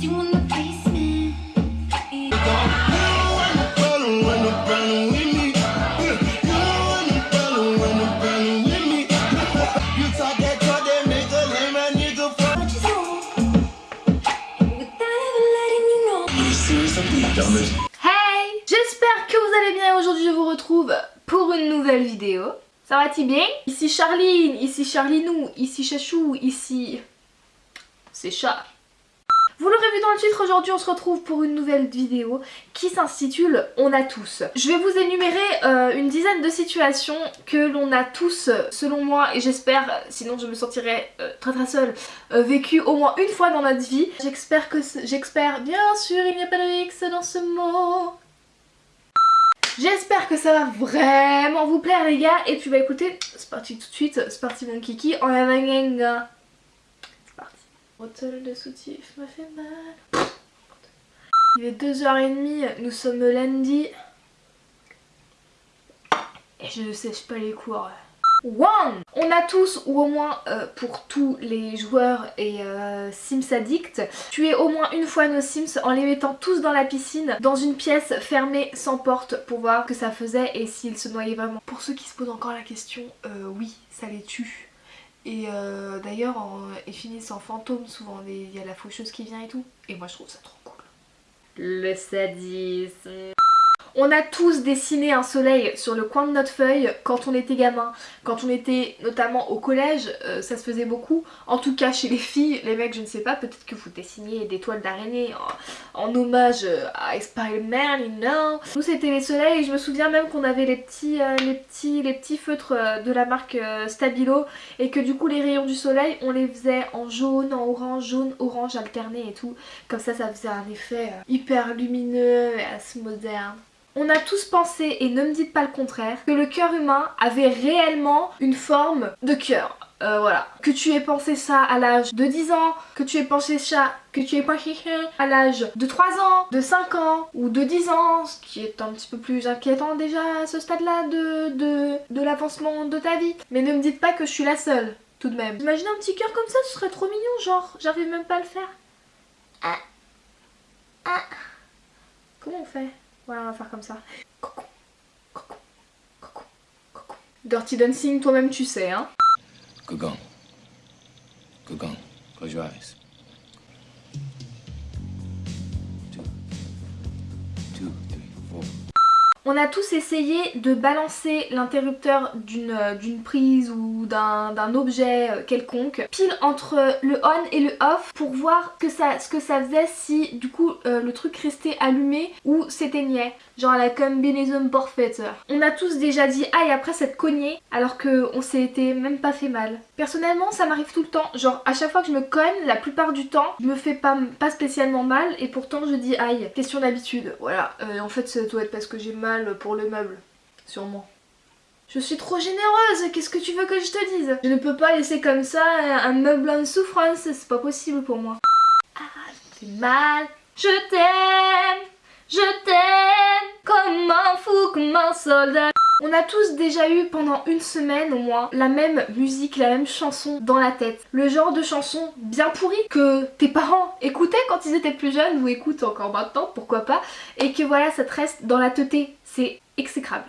Hey J'espère que vous allez bien aujourd'hui je vous retrouve pour une nouvelle vidéo. Ça va-t-il bien Ici Charline, ici Charlinou, ici Chachou, ici... C'est chat. Vous l'aurez vu dans le titre, aujourd'hui on se retrouve pour une nouvelle vidéo qui s'intitule On a tous. Je vais vous énumérer euh, une dizaine de situations que l'on a tous, selon moi, et j'espère, sinon je me sentirais euh, très très seule, euh, vécu au moins une fois dans notre vie. J'espère que... J'espère, bien sûr, il n'y a pas de X dans ce mot. J'espère que ça va vraiment vous plaire les gars et puis bah écoutez, c'est parti tout de suite, c'est parti mon kiki, en avanga. C'est Bottle de soutif me fait mal. Il est 2h30, nous sommes lundi. Et je ne sèche pas les cours. One On a tous, ou au moins euh, pour tous les joueurs et euh, Sims addicts, tué au moins une fois nos Sims en les mettant tous dans la piscine, dans une pièce fermée sans porte pour voir ce que ça faisait et s'ils se noyaient vraiment. Pour ceux qui se posent encore la question, euh, oui, ça les tue. Et euh, d'ailleurs, ils finissent en fantôme souvent, il y a la faucheuse qui vient et tout. Et moi je trouve ça trop cool. Le sadisme. On a tous dessiné un soleil sur le coin de notre feuille quand on était gamin. Quand on était notamment au collège, euh, ça se faisait beaucoup. En tout cas chez les filles, les mecs je ne sais pas, peut-être que vous dessiniez des toiles d'araignée en, hommage euh, à Spider-Man, you know. Nous c'était les soleils je me souviens même qu'on avait les petits, euh, les petits, les petits feutres de la marque Stabilo et que du coup les rayons du soleil on les faisait en jaune, en orange, jaune, orange alterné et tout. Comme ça ça faisait un effet hyper lumineux et assez moderne. On a tous pensé, et ne me dites pas le contraire, que le cœur humain avait réellement une forme de cœur. Euh, voilà. Que tu aies pensé ça à l'âge de 10 ans, que tu aies pensé ça, que tu aies pensé ça à l'âge de 3 ans, de 5 ans ou de 10 ans, ce qui est un petit peu plus inquiétant déjà à ce stade-là de, l'avancement de ta vie. Mais ne me dites pas que je suis la seule, tout de même. Imaginez un petit cœur comme ça, ce serait trop mignon, genre, j'arrive même pas à le faire. Ah. Ah. Comment on fait? Voilà, on va faire comme ça. Coucou, coucou, coucou, coucou. Dirty Dancing, toi-même tu sais, hein. Gugong. Gugong. Close your eyes. On a tous essayé de balancer l'interrupteur d'une euh, prise ou d'un objet euh, quelconque pile entre le on et le off pour voir ce que ça faisait si du coup euh, le truc restait allumé ou s'éteignait. Genre la combinaison parfaite. On a tous déjà dit aïe après cette cognée alors qu'on s'était même pas fait mal. Personnellement ça m'arrive tout le temps. Genre à chaque fois que je me cogne, la plupart du temps je me fais pas, spécialement mal et pourtant je dis aïe. Question d'habitude. Voilà. Euh, en fait ça doit être parce que j'ai mal pour le meuble. Sûrement. Je suis trop généreuse, qu'est-ce que tu veux que je te dise? Je ne peux pas laisser comme ça un meuble en souffrance, c'est pas possible pour moi. Ah, j'ai mal, je t'aime, je t'aime, comme un fou, comme soldat. On a tous déjà eu pendant une semaine au moins la même musique, la même chanson dans la tête. Le genre de chanson bien pourrie que tes parents écoutaient quand ils étaient plus jeunes ou écoutent encore maintenant, pourquoi pas, et que voilà ça te reste dans la teuté. C'est exécrable.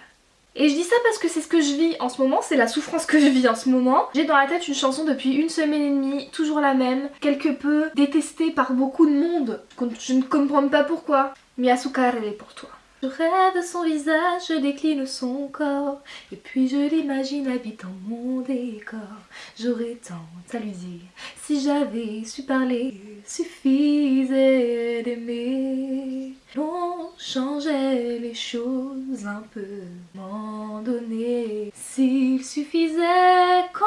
Et je dis ça parce que c'est ce que je vis en ce moment, c'est la souffrance que je vis en ce moment. J'ai dans la tête une chanson depuis une semaine et demie, toujours la même, quelque peu détestée par beaucoup de monde. Je ne comprends pas pourquoi. Mais elle est pour toi. Je rêve son visage, je décline son corps, et puis je l'imagine habitant mon décor. J'aurais tant à lui dire, si j'avais su parler, suffisait d'aimer. On changeait les choses un peu, m'en donner. S'il suffisait qu'on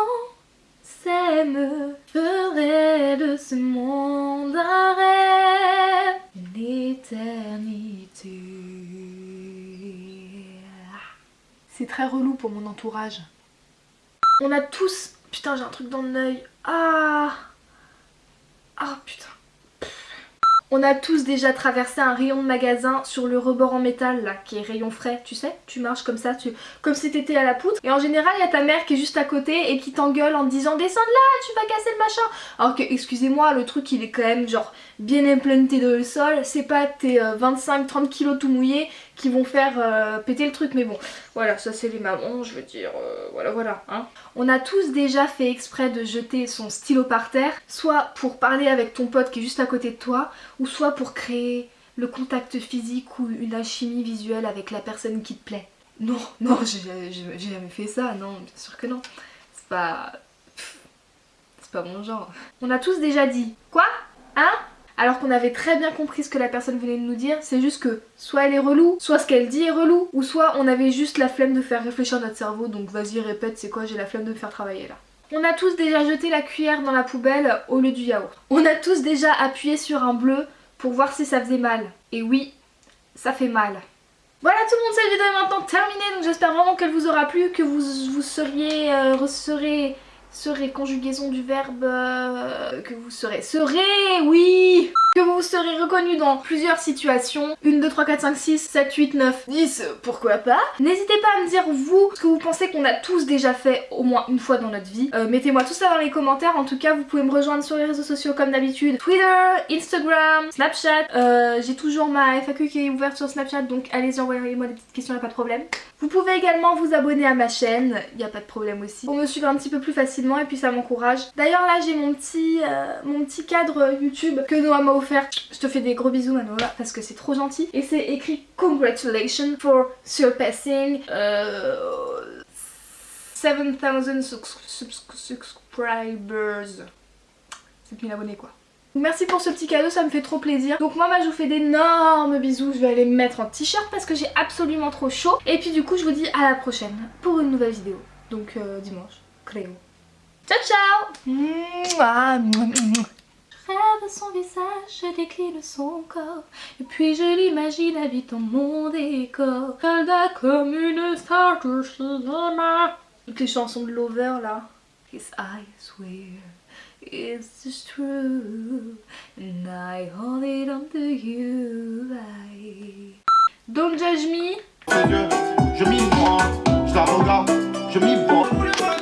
s'aime, ferait de ce monde un rêve, une éternité. C'est très relou pour mon entourage. On a tous... Putain, j'ai un truc dans l'œil. Ah Ah, putain. On a tous déjà traversé un rayon de magasin sur le rebord en métal là, qui est rayon frais, tu sais Tu marches comme ça, tu... comme si t'étais à la poutre. Et en général, il y a ta mère qui est juste à côté et qui t'engueule en disant descends de là, tu vas casser le machin. Alors que, excusez-moi, le truc il est quand même genre bien implanté dans le sol. C'est pas tes 25-30 kilos tout mouillés qui vont faire euh, péter le truc. Mais bon, voilà, ça c'est les mamans, je veux dire, euh, voilà, voilà. Hein. On a tous déjà fait exprès de jeter son stylo par terre, soit pour parler avec ton pote qui est juste à côté de toi, ou soit pour créer le contact physique ou une alchimie visuelle avec la personne qui te plaît. Non, non, j'ai jamais fait ça, non, bien sûr que non. C'est pas... C'est pas mon genre. On a tous déjà dit, quoi? Hein? Alors qu'on avait très bien compris ce que la personne venait de nous dire, c'est juste que soit elle est relou, soit ce qu'elle dit est relou, ou soit on avait juste la flemme de faire réfléchir notre cerveau, donc vas-y répète c'est quoi j'ai la flemme de me faire travailler là. On a tous déjà jeté la cuillère dans la poubelle au lieu du yaourt. On a tous déjà appuyé sur un bleu pour voir si ça faisait mal. Et oui, ça fait mal. Voilà tout le monde, cette vidéo est maintenant terminée, donc j'espère vraiment qu'elle vous aura plu, que vous, vous seriez, euh, serez conjugaison du verbe euh, que vous serez. Serez, oui que vous serez reconnu dans plusieurs situations. 1, 2, 3, 4, 5, 6, 7, 8, 9, 10, pourquoi pas. N'hésitez pas à me dire vous ce que vous pensez qu'on a tous déjà fait au moins une fois dans notre vie. Euh, Mettez-moi tout ça dans les commentaires. En tout cas, vous pouvez me rejoindre sur les réseaux sociaux comme d'habitude. Twitter, Instagram, Snapchat. Euh, J'ai toujours ma FAQ qui est ouverte sur Snapchat, donc allez-y envoyez-moi des petites questions, y'a pas de problème. Vous pouvez également vous abonner à ma chaîne, y a pas de problème aussi, pour me suivre un petit peu plus facilement et puis ça m'encourage. D'ailleurs là j'ai mon petit euh, mon petit cadre YouTube que Noah m'a Je te fais des gros bisous Noah parce que c'est trop gentil. Et c'est écrit Congratulations for surpassing euh, 7000 subscribers. 7000 abonnés quoi. Merci pour ce petit cadeau, ça me fait trop plaisir. Donc moi, je vous fais d'énormes bisous. Je vais aller me mettre en t-shirt parce que j'ai absolument trop chaud. Et puis du coup, je vous dis à la prochaine pour une nouvelle vidéo. Donc euh, dimanche, Cléo. Ciao ciao rêve son visage, je décline son corps Et puis je l'imagine habitant mon décor Calda comme une star de cinéma Toutes les chansons de Lover là His eyes were It's just true, and I hold it on to you. I... Don't judge me. Je, je m'y prends, je la regarde, je m'y prends.